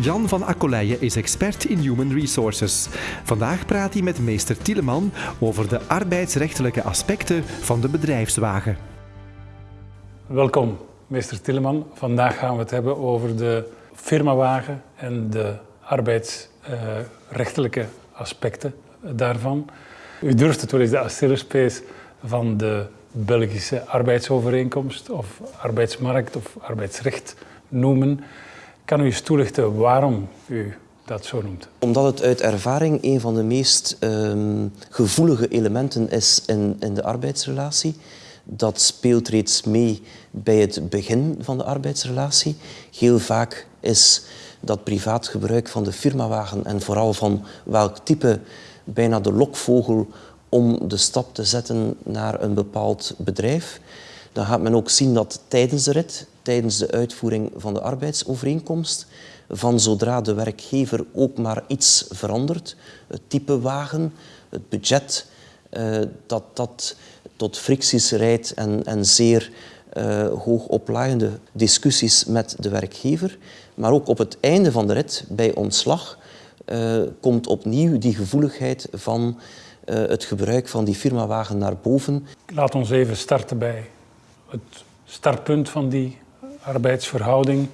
Jan van Akkoleijen is expert in Human Resources. Vandaag praat hij met meester Tieleman over de arbeidsrechtelijke aspecten van de bedrijfswagen. Welkom, meester Tieleman. Vandaag gaan we het hebben over de firmawagen en de arbeidsrechtelijke aspecten daarvan. U durft het wel eens de Achillespees van de Belgische arbeidsovereenkomst of arbeidsmarkt of arbeidsrecht noemen. Kan u eens toelichten waarom u dat zo noemt? Omdat het uit ervaring een van de meest ehm, gevoelige elementen is in, in de arbeidsrelatie. Dat speelt reeds mee bij het begin van de arbeidsrelatie. Heel vaak is dat privaat gebruik van de firmawagen en vooral van welk type bijna de lokvogel om de stap te zetten naar een bepaald bedrijf. Dan gaat men ook zien dat tijdens de rit, tijdens de uitvoering van de arbeidsovereenkomst, van zodra de werkgever ook maar iets verandert, het type wagen, het budget, eh, dat dat tot fricties rijdt en, en zeer uh, hoogoplaaiende discussies met de werkgever. Maar ook op het einde van de rit, bij ontslag, uh, komt opnieuw die gevoeligheid van het gebruik van die firmawagen naar boven. Laat ons even starten bij het startpunt van die arbeidsverhouding,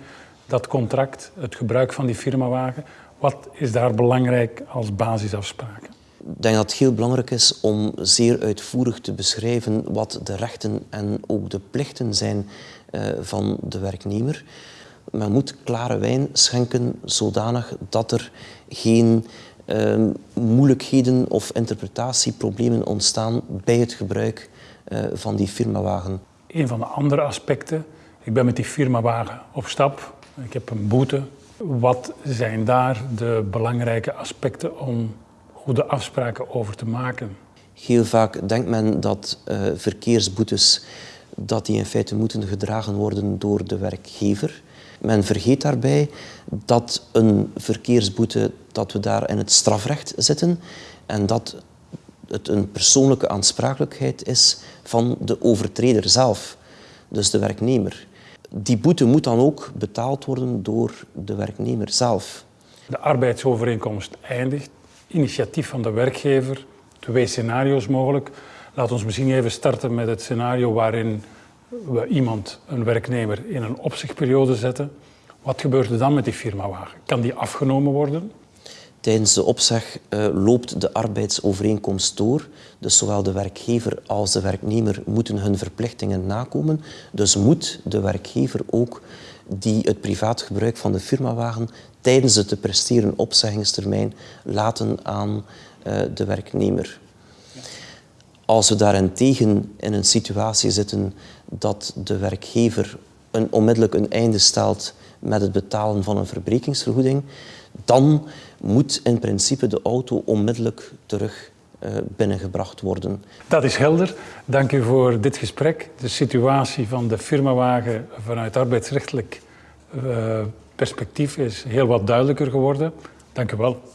dat contract, het gebruik van die firmawagen. Wat is daar belangrijk als basisafspraken? Ik denk dat het heel belangrijk is om zeer uitvoerig te beschrijven wat de rechten en ook de plichten zijn uh, van de werknemer. Men moet klare wijn schenken zodanig dat er geen uh, moeilijkheden of interpretatieproblemen ontstaan bij het gebruik uh, van die firmawagen. Een van de andere aspecten, ik ben met die firmawagen op stap, ik heb een boete. Wat zijn daar de belangrijke aspecten om goede afspraken over te maken? Heel vaak denkt men dat uh, verkeersboetes dat die in feite moeten gedragen worden door de werkgever. Men vergeet daarbij dat een verkeersboete, dat we daar in het strafrecht zitten en dat het een persoonlijke aansprakelijkheid is van de overtreder zelf, dus de werknemer. Die boete moet dan ook betaald worden door de werknemer zelf. De arbeidsovereenkomst eindigt, initiatief van de werkgever, twee scenario's mogelijk. Laat ons misschien even starten met het scenario waarin we iemand, een werknemer, in een opzichtperiode zetten. Wat gebeurt er dan met die firmawagen? Kan die afgenomen worden? Tijdens de opzeg uh, loopt de arbeidsovereenkomst door. Dus zowel de werkgever als de werknemer moeten hun verplichtingen nakomen. Dus moet de werkgever ook die het privaat gebruik van de firmawagen tijdens de te presteren opzeggingstermijn laten aan uh, de werknemer. Als we daarentegen in een situatie zitten dat de werkgever een, onmiddellijk een einde stelt met het betalen van een verbrekingsvergoeding, dan moet in principe de auto onmiddellijk terug uh, binnengebracht worden. Dat is helder. Dank u voor dit gesprek. De situatie van de firmawagen vanuit arbeidsrechtelijk uh, perspectief is heel wat duidelijker geworden. Dank u wel.